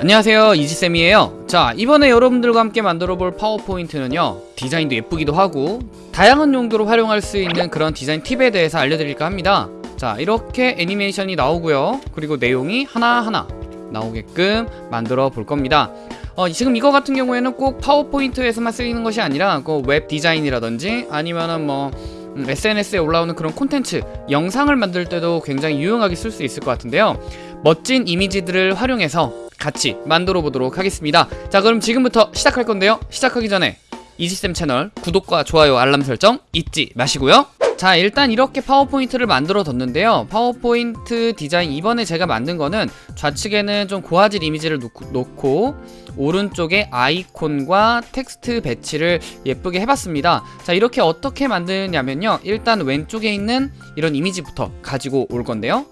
안녕하세요 이지쌤이에요. 자 이번에 여러분들과 함께 만들어 볼 파워포인트는요 디자인도 예쁘기도 하고 다양한 용도로 활용할 수 있는 그런 디자인 팁에 대해서 알려드릴까 합니다. 자 이렇게 애니메이션이 나오고요. 그리고 내용이 하나하나 나오게끔 만들어 볼 겁니다. 어, 지금 이거 같은 경우에는 꼭 파워포인트에서만 쓰이는 것이 아니라 그 웹 디자인이라든지 아니면은 뭐 음, SNS에 올라오는 그런 콘텐츠 영상을 만들 때도 굉장히 유용하게 쓸 수 있을 것 같은데요. 멋진 이미지들을 활용해서 같이 만들어 보도록 하겠습니다. 자 그럼 지금부터 시작할 건데요. 시작하기 전에 이지쌤 채널 구독과 좋아요 알람 설정 잊지 마시고요. 자 일단 이렇게 파워포인트를 만들어 뒀는데요. 파워포인트 디자인 이번에 제가 만든 거는 좌측에는 좀 고화질 이미지를 놓고, 오른쪽에 아이콘과 텍스트 배치를 예쁘게 해봤습니다. 자 이렇게 어떻게 만드냐면요. 일단 왼쪽에 있는 이런 이미지부터 가지고 올 건데요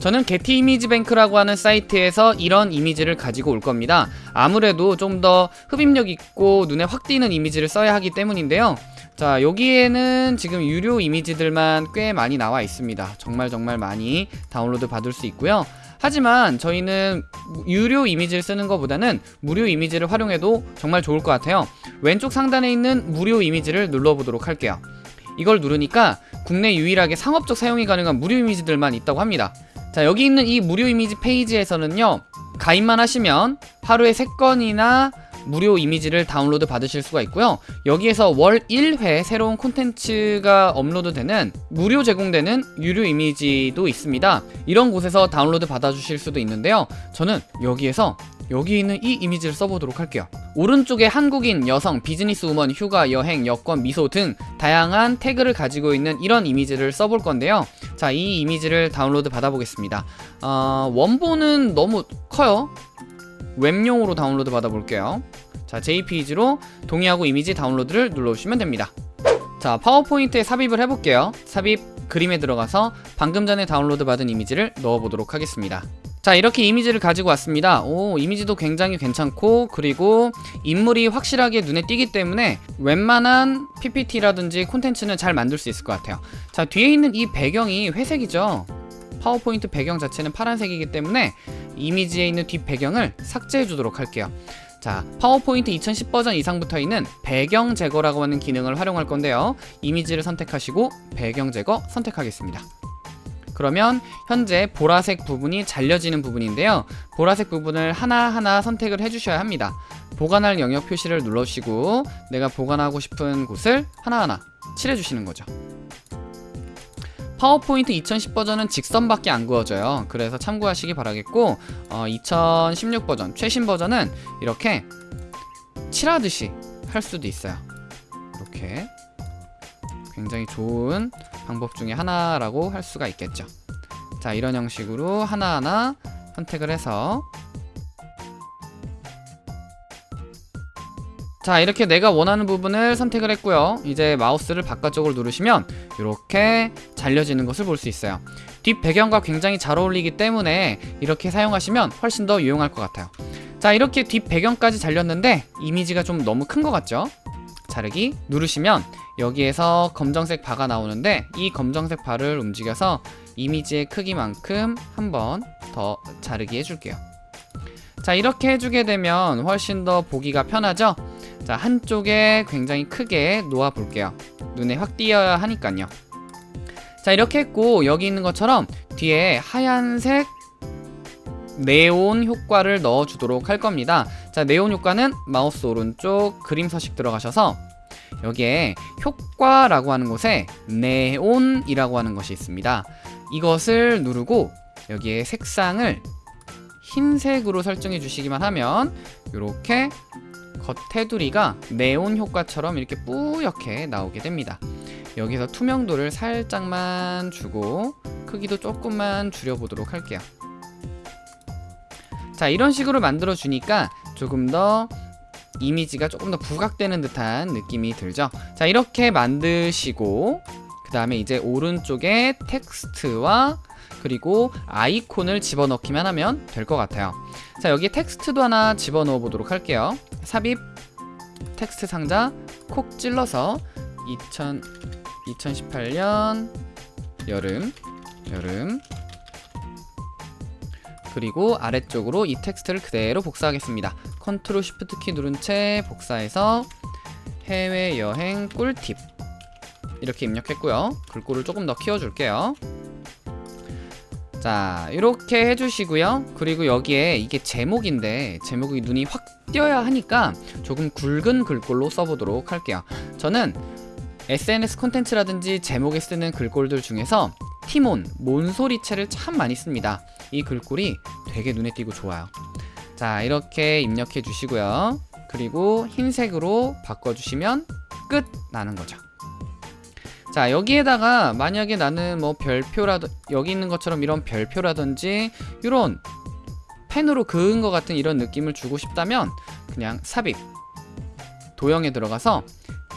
저는 게티 이미지 뱅크라고 하는 사이트에서 이런 이미지를 가지고 올 겁니다. 아무래도 좀 더 흡입력 있고 눈에 확 띄는 이미지를 써야 하기 때문인데요. 자 여기에는 지금 유료 이미지들만 꽤 많이 나와 있습니다. 정말 정말 많이 다운로드 받을 수 있고요. 하지만 저희는 유료 이미지를 쓰는 것보다는 무료 이미지를 활용해도 정말 좋을 것 같아요. 왼쪽 상단에 있는 무료 이미지를 눌러보도록 할게요. 이걸 누르니까 국내 유일하게 상업적 사용이 가능한 무료 이미지들만 있다고 합니다 자 여기 있는 이 무료 이미지 페이지에서는요 가입만 하시면 하루에 3건이나 무료 이미지를 다운로드 받으실 수가 있고요. 여기에서 월 1회 새로운 콘텐츠가 업로드되는 무료 제공되는 유료 이미지도 있습니다. 이런 곳에서 다운로드 받아주실 수도 있는데요. 저는 여기에서 여기 있는 이 이미지를 써보도록 할게요. 오른쪽에 한국인, 여성, business woman, 휴가, 여행, 여권, 미소 등 다양한 태그를 가지고 있는 이런 이미지를 써볼 건데요. 자 이 이미지를 다운로드 받아보겠습니다. 어, 원본은 너무 커요. 웹용으로 다운로드 받아볼게요. 자 JPG로 동의하고 이미지 다운로드를 눌러주시면 됩니다. 자 파워포인트에 삽입을 해볼게요. 삽입 그림에 들어가서 방금 전에 다운로드 받은 이미지를 넣어보도록 하겠습니다 자 이렇게 이미지를 가지고 왔습니다. 오 이미지도 굉장히 괜찮고 그리고 인물이 확실하게 눈에 띄기 때문에 웬만한 PPT라든지 콘텐츠는 잘 만들 수 있을 것 같아요. 자 뒤에 있는 이 배경이 회색이죠? 파워포인트 배경 자체는 파란색이기 때문에 이미지에 있는 뒷 배경을 삭제해 주도록 할게요. 자 파워포인트 2010 버전 이상부터 있는 배경 제거라고 하는 기능을 활용할 건데요. 이미지를 선택하시고 배경 제거 선택하겠습니다 그러면 현재 보라색 부분이 잘려지는 부분인데요. 보라색 부분을 하나하나 선택을 해주셔야 합니다. 보관할 영역 표시를 눌러주시고 내가 보관하고 싶은 곳을 하나하나 칠해주시는 거죠. 파워포인트 2010 버전은 직선밖에 안 그어져요. 그래서 참고하시기 바라겠고 어, 2016 버전 최신 버전은 이렇게 칠하듯이 할 수도 있어요. 이렇게. 굉장히 좋은 방법 중에 하나라고 할 수가 있겠죠. 자 이런 형식으로 하나하나 선택을 해서. 자 이렇게 내가 원하는 부분을 선택을 했고요. 이제 마우스를 바깥쪽으로 누르시면 이렇게 잘려지는 것을 볼 수 있어요. 뒷 배경과 굉장히 잘 어울리기 때문에 이렇게 사용하시면 훨씬 더 유용할 것 같아요. 자 이렇게 뒷 배경까지 잘렸는데 이미지가 좀 너무 큰 것 같죠? 자르기 누르시면 여기에서 검정색 바가 나오는데 이 검정색 바를 움직여서 이미지의 크기만큼 한 번 더 자르기 해줄게요. 자 이렇게 해주게 되면 훨씬 더 보기가 편하죠? 자 한쪽에 굉장히 크게 놓아 볼게요. 눈에 확 띄어야 하니까요. 자 이렇게 했고 여기 있는 것처럼 뒤에 하얀색 네온 효과를 넣어 주도록 할 겁니다. 자 네온 효과는 마우스 오른쪽 그림 서식 들어가셔서 여기에 효과라고 하는 곳에 네온이라고 하는 것이 있습니다. 이것을 누르고 여기에 색상을 흰색으로 설정해 주시기만 하면 이렇게 겉테두리가 네온 효과처럼 이렇게 뿌옇게 나오게 됩니다. 여기서 투명도를 살짝만 주고 크기도 조금만 줄여보도록 할게요. 자 이런 식으로 만들어 주니까 조금 더 이미지가 조금 더 부각되는 듯한 느낌이 들죠? 자 이렇게 만드시고 그 다음에 이제 오른쪽에 텍스트와 그리고 아이콘을 집어넣기만 하면 될 것 같아요. 자 여기 텍스트도 하나 집어넣어 보도록 할게요. 삽입 텍스트 상자 콕 찔러서 2000, 2018년 여름 여름 그리고 아래쪽으로 이 텍스트를 그대로 복사하겠습니다. Control Shift 키 누른 채 복사해서 해외여행 꿀팁 이렇게 입력했고요. 글꼴을 조금 더 키워줄게요. 자 이렇게 해주시고요. 그리고 여기에 이게 제목인데 제목이 눈이 확 띄어야 하니까 조금 굵은 글꼴로 써보도록 할게요. 저는 SNS 콘텐츠라든지 제목에 쓰는 글꼴들 중에서 티몬, 몬소리체를 참 많이 씁니다. 이 글꼴이 되게 눈에 띄고 좋아요. 자, 이렇게 입력해 주시고요. 그리고 흰색으로 바꿔주시면 끝 나는 거죠. 자, 여기에다가 만약에 나는 뭐 별표라든 여기 있는 것처럼 이런 별표라든지 이런 펜으로 그은 것 같은 이런 느낌을 주고 싶다면 그냥 삽입 도형에 들어가서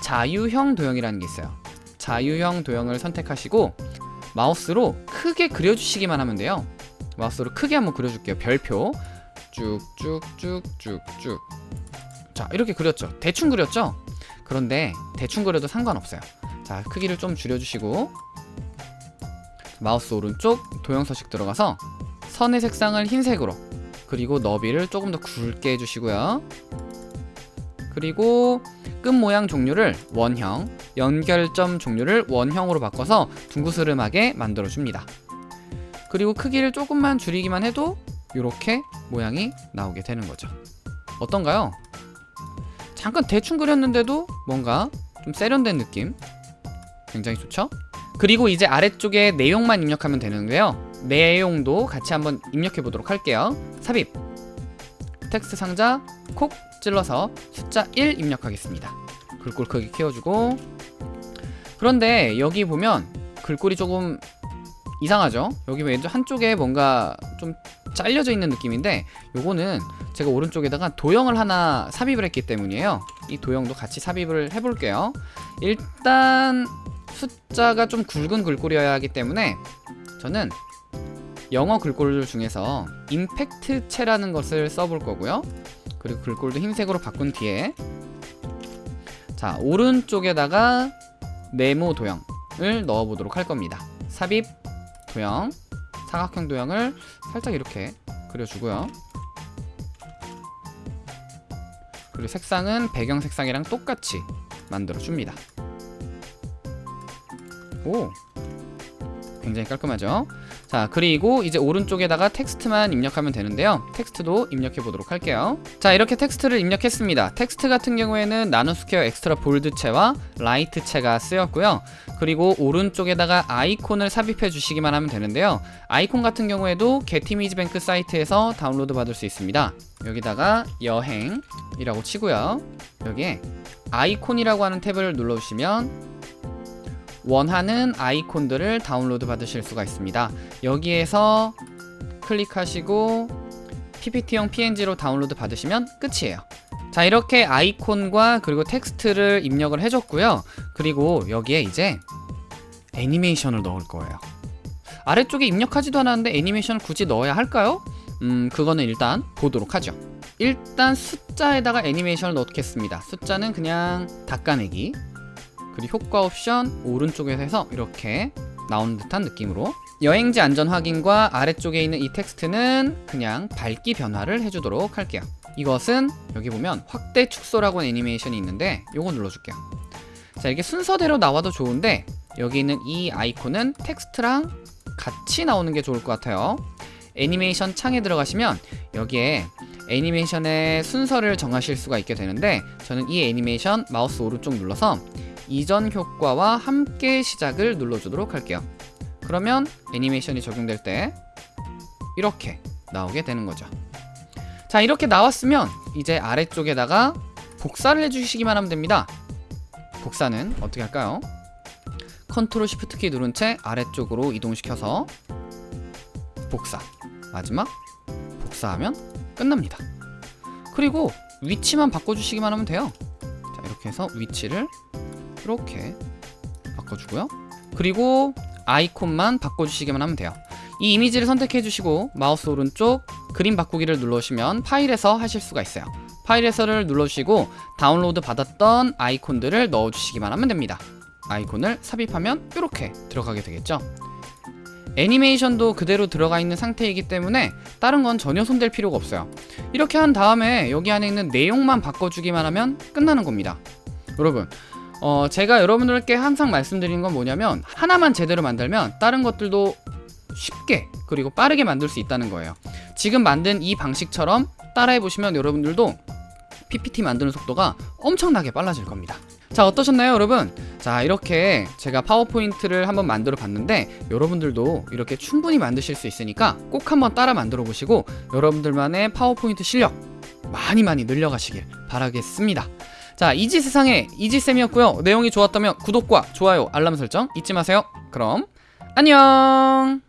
자유형 도형이라는 게 있어요. 자유형 도형을 선택하시고 마우스로 크게 그려주시기만 하면 돼요. 마우스로 크게 한번 그려줄게요. 별표 쭉쭉쭉쭉쭉 자 이렇게 그렸죠. 대충 그렸죠. 그런데 대충 그려도 상관없어요. 자 크기를 좀 줄여주시고 마우스 오른쪽 도형 서식 들어가서 선의 색상을 흰색으로 그리고 너비를 조금 더 굵게 해주시고요. 그리고 끝 모양 종류를 원형, 연결점 종류를 원형으로 바꿔서 둥구스름하게 만들어줍니다. 그리고 크기를 조금만 줄이기만 해도 이렇게 모양이 나오게 되는 거죠. 어떤가요? 잠깐 대충 그렸는데도 뭔가 좀 세련된 느낌 굉장히 좋죠? 그리고 이제 아래쪽에 내용만 입력하면 되는데요. 내용도 같이 한번 입력해 보도록 할게요. 삽입 텍스트 상자 콕 찔러서 숫자 1 입력하겠습니다. 글꼴 크기 키워주고 그런데 여기 보면 글꼴이 조금 이상하죠? 여기 왼쪽 한쪽에 뭔가 좀 잘려져 있는 느낌인데 요거는 제가 오른쪽에다가 도형을 하나 삽입을 했기 때문이에요 이 도형도 같이 sab입을 해볼게요 일단 숫자가 좀 굵은 글꼴이어야 하기 때문에 저는 영어 글꼴 중에서 임팩트체라는 것을 써볼 거고요. 그리고 글꼴도 흰색으로 바꾼 뒤에. 자 오른쪽에다가 네모 도형을 넣어보도록 할 겁니다. 삽입 도형 사각형 도형을 살짝 이렇게 그려주고요. 그리고 색상은 배경 색상이랑 똑같이 만들어줍니다. 오 굉장히 깔끔하죠? 자 그리고 이제 오른쪽에다가 텍스트만 입력하면 되는데요. 텍스트도 입력해 보도록 할게요. 자 이렇게 텍스트를 입력했습니다. 텍스트 같은 경우에는 나눔스퀘어 Extra Bold체와 Light체가 쓰였고요. 그리고 오른쪽에다가 아이콘을 삽입해 주시기만 하면 되는데요. 아이콘 같은 경우에도 게티이미지뱅크 사이트에서 다운로드 받을 수 있습니다. 여기다가 여행이라고 치고요. 여기에 아이콘이라고 하는 탭을 눌러주시면 원하는 아이콘들을 다운로드 받으실 수가 있습니다. 여기에서 클릭하시고 PPT용 PNG로 다운로드 받으시면 끝이에요. 자 이렇게 아이콘과 그리고 텍스트를 입력을 해줬고요. 그리고 여기에 이제 애니메이션을 넣을 거예요. 아래쪽에 입력하지도 않았는데 애니메이션을 굳이 넣어야 할까요? 음 그거는 일단 보도록 하죠. 일단 숫자에다가 애니메이션을 넣겠습니다. 숫자는 그냥 닦아내기 그리고 효과 옵션 오른쪽에서 해서 이렇게 나오는 듯한 느낌으로. 여행지 안전 확인과 아래쪽에 있는 이 텍스트는 그냥 밝기 변화를 해주도록 할게요. 이것은 여기 보면 확대 축소라고 하는 애니메이션이 있는데 요거 눌러줄게요. 자 이게 순서대로 나와도 좋은데 여기 있는 이 아이콘은 텍스트랑 같이 나오는 게 좋을 것 같아요. 애니메이션 창에 들어가시면 여기에 애니메이션의 순서를 정하실 수가 있게 되는데 저는 이 애니메이션 마우스 오른쪽 눌러서 이전 효과와 함께 시작을 눌러주도록 할게요. 그러면 애니메이션이 적용될 때 이렇게 나오게 되는 거죠. 자 이렇게 나왔으면 이제 아래쪽에다가 복사를 해주시기만 하면 됩니다. 복사는 어떻게 할까요? control shift 키 누른 채 아래쪽으로 이동시켜서 복사 마지막 복사하면 끝납니다. 그리고 위치만 바꿔주시기만 하면 돼요. 자 이렇게 해서 위치를 이렇게 바꿔주고요. 그리고 아이콘만 바꿔주시기만 하면 돼요. 이 이미지를 선택해 주시고 마우스 오른쪽 그림 바꾸기를 눌러주시면 파일에서 하실 수가 있어요. 파일에서를 눌러주시고 다운로드 받았던 아이콘들을 넣어주시기만 하면 됩니다. 아이콘을 삽입하면 이렇게 들어가게 되겠죠? 애니메이션도 그대로 들어가 있는 상태이기 때문에 다른 건 전혀 손댈 필요가 없어요. 이렇게 한 다음에 여기 안에 있는 내용만 바꿔주기만 하면 끝나는 겁니다. 여러분, 어, 제가 여러분들께 항상 말씀드리는 건 뭐냐면 하나만 제대로 만들면 다른 것들도 쉽게 그리고 빠르게 만들 수 있다는 거예요. 지금 만든 이 방식처럼 따라해 보시면 여러분들도 PPT 만드는 속도가 엄청나게 빨라질 겁니다. 자, 어떠셨나요, 여러분? 자, 이렇게 제가 파워포인트를 한번 만들어 봤는데 여러분들도 이렇게 충분히 만드실 수 있으니까 꼭 한번 따라 만들어 보시고 여러분들만의 파워포인트 실력 많이 많이 늘려가시길 바라겠습니다. 자, 이지 세상의 이지쌤이었고요. 내용이 좋았다면 구독과 좋아요, 알람 설정 잊지 마세요. 그럼 안녕!